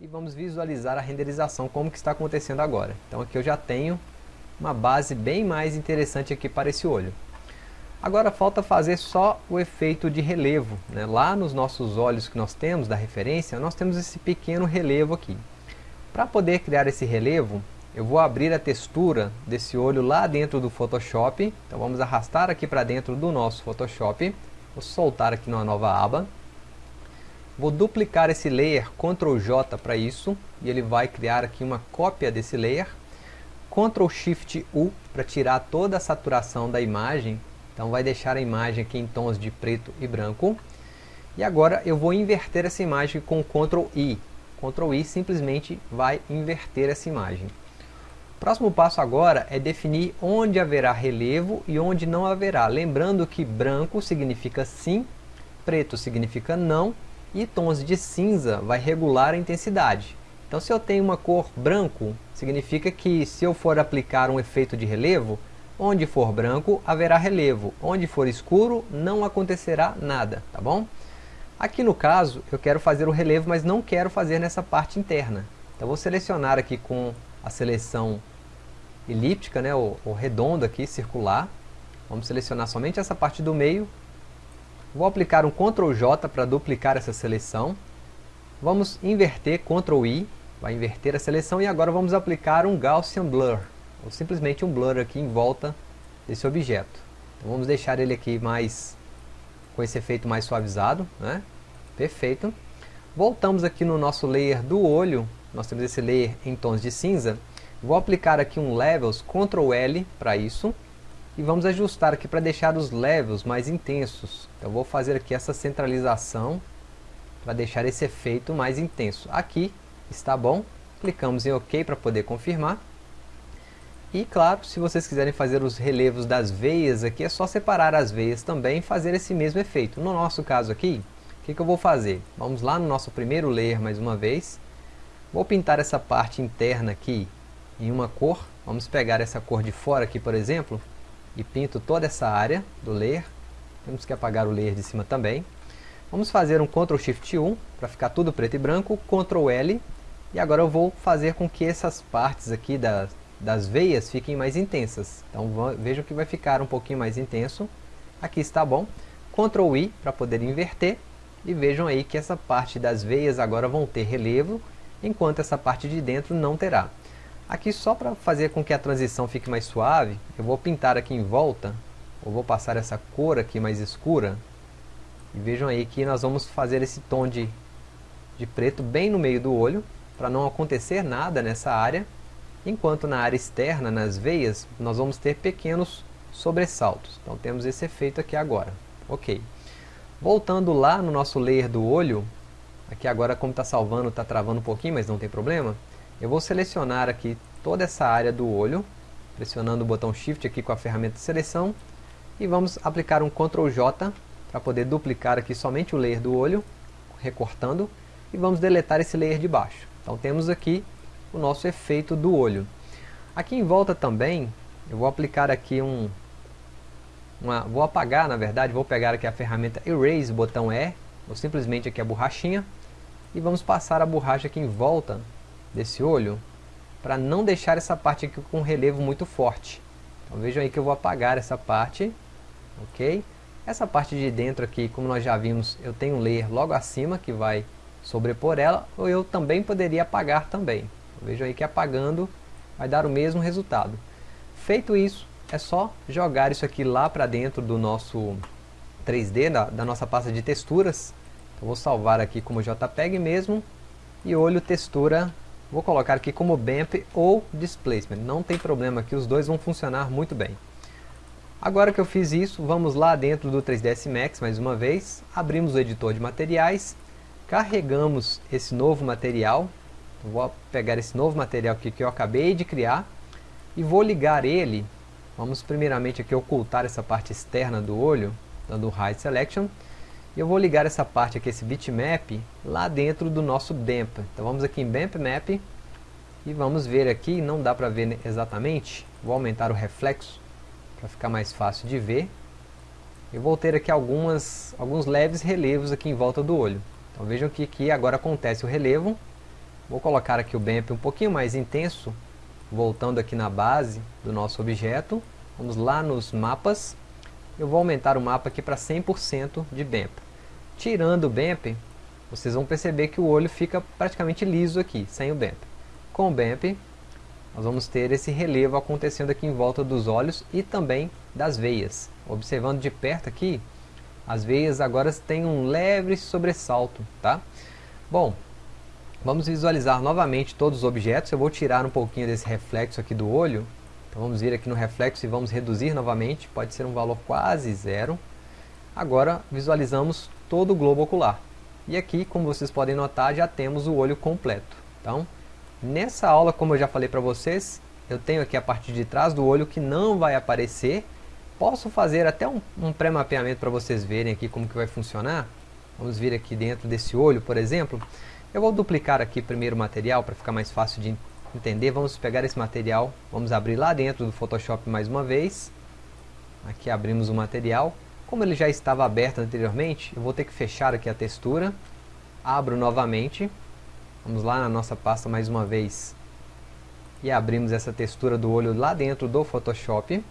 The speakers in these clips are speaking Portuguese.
e vamos visualizar a renderização como que está acontecendo agora. Então aqui eu já tenho uma base bem mais interessante aqui para esse olho. Agora falta fazer só o efeito de relevo. Né? Lá nos nossos olhos que nós temos da referência, nós temos esse pequeno relevo aqui. Para poder criar esse relevo, eu vou abrir a textura desse olho lá dentro do Photoshop. Então vamos arrastar aqui para dentro do nosso Photoshop. Vou soltar aqui numa nova aba. Vou duplicar esse layer, Ctrl J para isso, e ele vai criar aqui uma cópia desse layer. Ctrl Shift U para tirar toda a saturação da imagem. Então vai deixar a imagem aqui em tons de preto e branco. E agora eu vou inverter essa imagem com Ctrl I. Ctrl I simplesmente vai inverter essa imagem. O próximo passo agora é definir onde haverá relevo e onde não haverá. Lembrando que branco significa sim, preto significa não e tons de cinza vai regular a intensidade. Então se eu tenho uma cor branco, significa que se eu for aplicar um efeito de relevo, onde for branco haverá relevo, onde for escuro não acontecerá nada, tá bom? Aqui no caso eu quero fazer o relevo, mas não quero fazer nessa parte interna. Então vou selecionar aqui com a seleção elíptica, né, ou, ou redonda aqui, circular. Vamos selecionar somente essa parte do meio. Vou aplicar um Ctrl J para duplicar essa seleção. Vamos inverter Ctrl I vai inverter a seleção e agora vamos aplicar um Gaussian Blur, ou simplesmente um blur aqui em volta desse objeto. Então vamos deixar ele aqui mais com esse efeito mais suavizado, né? Perfeito. Voltamos aqui no nosso layer do olho, nós temos esse layer em tons de cinza. Vou aplicar aqui um Levels, Ctrl L para isso. E vamos ajustar aqui para deixar os levels mais intensos. Então vou fazer aqui essa centralização para deixar esse efeito mais intenso. Aqui está bom. Clicamos em OK para poder confirmar. E claro, se vocês quiserem fazer os relevos das veias aqui, é só separar as veias também e fazer esse mesmo efeito. No nosso caso aqui, o que, que eu vou fazer? Vamos lá no nosso primeiro layer mais uma vez. Vou pintar essa parte interna aqui em uma cor. Vamos pegar essa cor de fora aqui, por exemplo, e pinto toda essa área do layer. Temos que apagar o layer de cima também. Vamos fazer um Ctrl Shift 1 para ficar tudo preto e branco, Ctrl L e agora eu vou fazer com que essas partes aqui das, das veias fiquem mais intensas. Então vejam que vai ficar um pouquinho mais intenso. Aqui está bom. Ctrl I para poder inverter. E vejam aí que essa parte das veias agora vão ter relevo, enquanto essa parte de dentro não terá. Aqui só para fazer com que a transição fique mais suave, eu vou pintar aqui em volta, ou vou passar essa cor aqui mais escura. E vejam aí que nós vamos fazer esse tom de, de preto bem no meio do olho para não acontecer nada nessa área, enquanto na área externa, nas veias, nós vamos ter pequenos sobressaltos. Então temos esse efeito aqui agora. Ok. Voltando lá no nosso layer do olho, aqui agora como está salvando, está travando um pouquinho, mas não tem problema, eu vou selecionar aqui toda essa área do olho, pressionando o botão Shift aqui com a ferramenta de seleção, e vamos aplicar um Ctrl J para poder duplicar aqui somente o layer do olho, recortando, e vamos deletar esse layer de baixo. Então temos aqui o nosso efeito do olho. Aqui em volta também, eu vou aplicar aqui um... Uma, vou apagar, na verdade, vou pegar aqui a ferramenta Erase, botão E, ou simplesmente aqui a borrachinha, e vamos passar a borracha aqui em volta desse olho, para não deixar essa parte aqui com relevo muito forte. Então vejam aí que eu vou apagar essa parte, ok? Essa parte de dentro aqui, como nós já vimos, eu tenho um layer logo acima que vai sobrepor ela, ou eu também poderia apagar também. Vejam aí que apagando vai dar o mesmo resultado. Feito isso, é só jogar isso aqui lá para dentro do nosso 3D, da, da nossa pasta de texturas. Então, vou salvar aqui como JPEG mesmo, e olho textura, vou colocar aqui como BAMP ou Displacement. Não tem problema que os dois vão funcionar muito bem. Agora que eu fiz isso, vamos lá dentro do 3ds Max mais uma vez, abrimos o editor de materiais carregamos esse novo material, vou pegar esse novo material aqui que eu acabei de criar e vou ligar ele, vamos primeiramente aqui ocultar essa parte externa do olho, dando o Hide Selection, eu vou ligar essa parte aqui, esse bitmap, lá dentro do nosso BAMP. Então vamos aqui em BAMP Map e vamos ver aqui, não dá para ver exatamente, vou aumentar o reflexo para ficar mais fácil de ver. Eu vou ter aqui algumas, alguns leves relevos aqui em volta do olho. Então vejam que aqui agora acontece o relevo Vou colocar aqui o BAMP um pouquinho mais intenso, voltando aqui na base do nosso objeto. Vamos lá nos mapas. Eu vou aumentar o mapa aqui para 100% de BAMP. Tirando o BAMP, vocês vão perceber que o olho fica praticamente liso aqui, sem o BAMP. Com o BAMP, nós vamos ter esse relevo acontecendo aqui em volta dos olhos e também das veias. Observando de perto aqui, as veias agora têm um leve sobressalto, tá? Bom, vamos visualizar novamente todos os objetos. Eu vou tirar um pouquinho desse reflexo aqui do olho. Então vamos vir aqui no reflexo e vamos reduzir novamente. Pode ser um valor quase zero. Agora visualizamos todo o globo ocular. E aqui, como vocês podem notar, já temos o olho completo. Então, nessa aula, como eu já falei para vocês, eu tenho aqui a parte de trás do olho que não vai aparecer. Posso fazer até um, um pré-mapeamento para vocês verem aqui como que vai funcionar. Vamos vir aqui dentro desse olho, por exemplo. Eu vou duplicar aqui primeiro o material para ficar mais fácil de entender. Vamos pegar esse material, vamos abrir lá dentro do Photoshop mais uma vez. Aqui abrimos o material. Como ele já estava aberto anteriormente, eu vou ter que fechar aqui a textura. Abro novamente. Vamos lá na nossa pasta mais uma vez. E abrimos essa textura do olho lá dentro do Photoshop.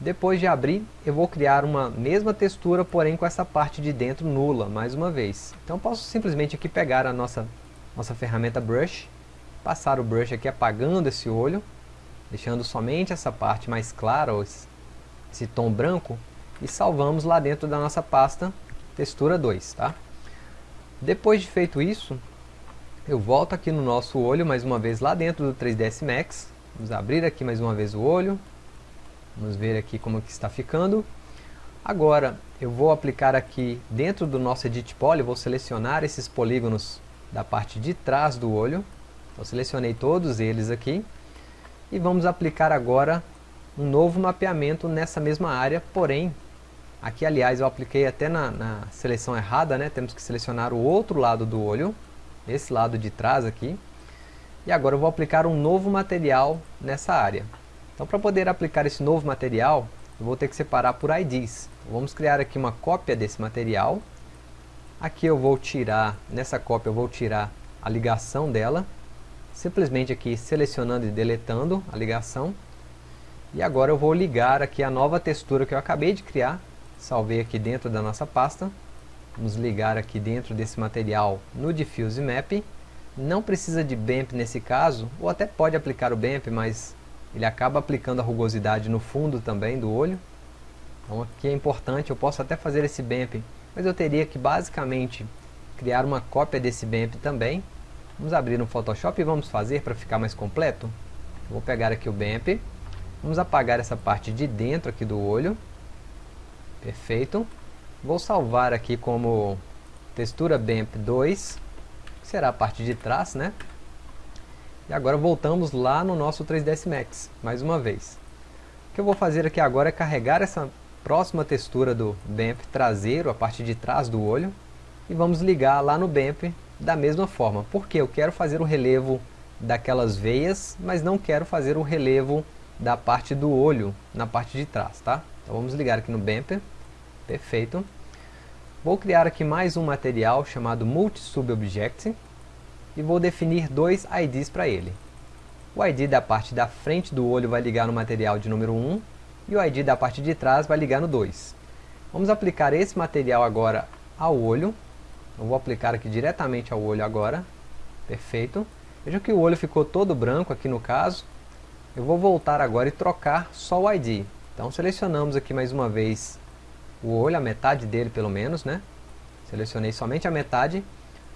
Depois de abrir, eu vou criar uma mesma textura, porém com essa parte de dentro nula, mais uma vez. Então posso simplesmente aqui pegar a nossa, nossa ferramenta Brush, passar o brush aqui apagando esse olho, deixando somente essa parte mais clara, esse tom branco, e salvamos lá dentro da nossa pasta textura 2, tá? Depois de feito isso, eu volto aqui no nosso olho mais uma vez lá dentro do 3ds Max, vamos abrir aqui mais uma vez o olho, vamos ver aqui como que está ficando. Agora eu vou aplicar aqui dentro do nosso Edit Poly, vou selecionar esses polígonos da parte de trás do olho, eu selecionei todos eles aqui, e vamos aplicar agora um novo mapeamento nessa mesma área, porém Aqui, aliás, eu apliquei até na, na, seleção errada, né? Temos que selecionar o outro lado do olho, esse lado de trás aqui. E agora eu vou aplicar um novo material nessa área. Então, para poder aplicar esse novo material, eu vou ter que separar por IDs. Então, vamos criar aqui uma cópia desse material. Aqui eu vou tirar, nessa cópia eu vou tirar a ligação dela. Simplesmente aqui selecionando e deletando a ligação. E agora eu vou ligar aqui a nova textura que eu acabei de criar salvei aqui dentro da nossa pasta. Vamos ligar aqui dentro desse material no Diffuse Map. Não precisa de BAMP nesse caso, ou até pode aplicar o BAMP, mas ele acaba aplicando a rugosidade no fundo também do olho. Então aqui é importante, eu posso até fazer esse BAMP, mas eu teria que basicamente criar uma cópia desse BAMP também. Vamos abrir no Photoshop e vamos fazer para ficar mais completo. Vou pegar aqui o BAMP, vamos apagar essa parte de dentro aqui do olho. Perfeito. Vou salvar aqui como textura BAMP 2, que será a parte de trás, né? E agora voltamos lá no nosso 3ds Max, mais uma vez. O que eu vou fazer aqui agora é carregar essa próxima textura do BAMP traseiro, a parte de trás do olho, e vamos ligar lá no BAMP da mesma forma, porque eu quero fazer o relevo daquelas veias, mas não quero fazer o relevo da parte do olho na parte de trás, tá? Então vamos ligar aqui no Bamper, perfeito. Vou criar aqui mais um material chamado MultiSubObject e vou definir dois IDs para ele. O ID da parte da frente do olho vai ligar no material de número 1 e o ID da parte de trás vai ligar no 2. Vamos aplicar esse material agora ao olho. Eu vou aplicar aqui diretamente ao olho agora. Perfeito. Vejam que o olho ficou todo branco aqui no caso. Eu vou voltar agora e trocar só o ID. Então selecionamos aqui mais uma vez o olho, a metade dele pelo menos, né? Selecionei somente a metade.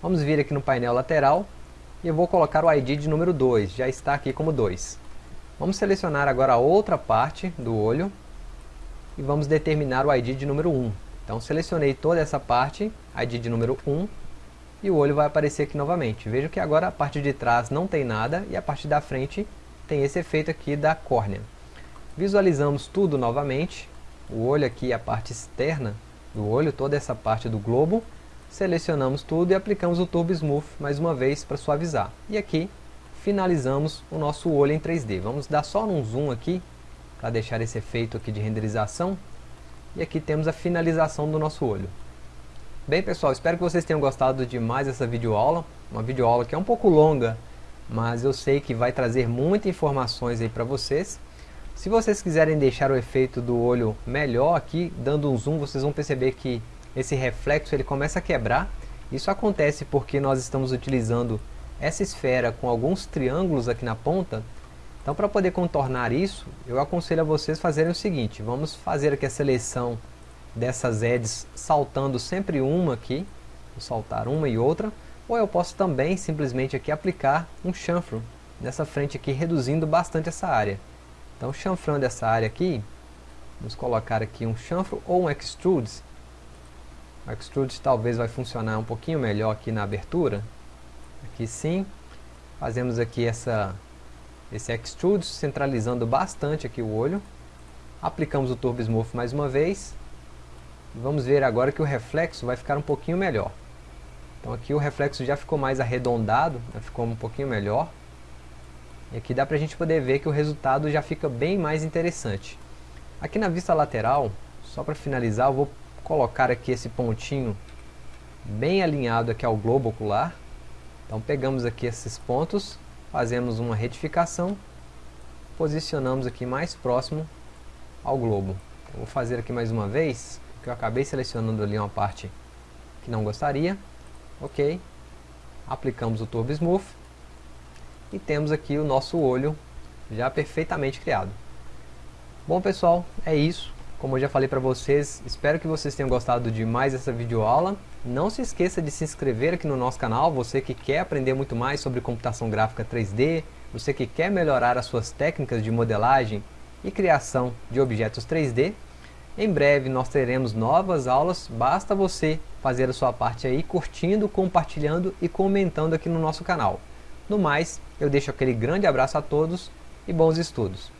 Vamos vir aqui no painel lateral e eu vou colocar o ID de número 2, já está aqui como 2. Vamos selecionar agora a outra parte do olho e vamos determinar o ID de número 1. Então selecionei toda essa parte, ID de número 1, e o olho vai aparecer aqui novamente. Veja que agora a parte de trás não tem nada e a parte da frente tem esse efeito aqui da córnea. Visualizamos tudo novamente, o olho aqui, a parte externa do olho, toda essa parte do globo. Selecionamos tudo e aplicamos o Turbo Smooth mais uma vez para suavizar. E aqui finalizamos o nosso olho em 3D. Vamos dar só um zoom aqui para deixar esse efeito aqui de renderização. E aqui temos a finalização do nosso olho. Bem pessoal, espero que vocês tenham gostado de mais essa videoaula. uma videoaula que é um pouco longa, mas eu sei que vai trazer muitas informações aí para vocês. Se vocês quiserem deixar o efeito do olho melhor aqui, dando um zoom, vocês vão perceber que esse reflexo ele começa a quebrar. Isso acontece porque nós estamos utilizando essa esfera com alguns triângulos aqui na ponta. Então para poder contornar isso, eu aconselho a vocês fazerem o seguinte, vamos fazer aqui a seleção dessas edges saltando sempre uma aqui, vou saltar uma e outra, ou eu posso também simplesmente aqui aplicar um chanfro nessa frente aqui, reduzindo bastante essa área. Então, chanfrando essa área aqui, vamos colocar aqui um chanfro ou um extrude. O extrude talvez vai funcionar um pouquinho melhor aqui na abertura. Aqui sim. Fazemos aqui essa, esse extrude, centralizando bastante aqui o olho. Aplicamos o Turbo Smooth mais uma vez. Vamos ver agora que o reflexo vai ficar um pouquinho melhor. Então aqui o reflexo já ficou mais arredondado, né, ficou um pouquinho melhor. E aqui dá para a gente poder ver que o resultado já fica bem mais interessante. Aqui na vista lateral, só para finalizar, eu vou colocar aqui esse pontinho bem alinhado aqui ao globo ocular. Então pegamos aqui esses pontos, fazemos uma retificação, posicionamos aqui mais próximo ao globo. Eu vou fazer aqui mais uma vez, porque eu acabei selecionando ali uma parte que não gostaria. Ok, aplicamos o Turbo Smooth e temos aqui o nosso olho já perfeitamente criado. Bom pessoal, é isso. Como eu já falei para vocês, espero que vocês tenham gostado de mais essa videoaula. Não se esqueça de se inscrever aqui no nosso canal, você que quer aprender muito mais sobre computação gráfica 3D, você que quer melhorar as suas técnicas de modelagem e criação de objetos 3D. Em breve nós teremos novas aulas, basta você fazer a sua parte aí, curtindo, compartilhando e comentando aqui no nosso canal. No mais, eu deixo aquele grande abraço a todos e bons estudos.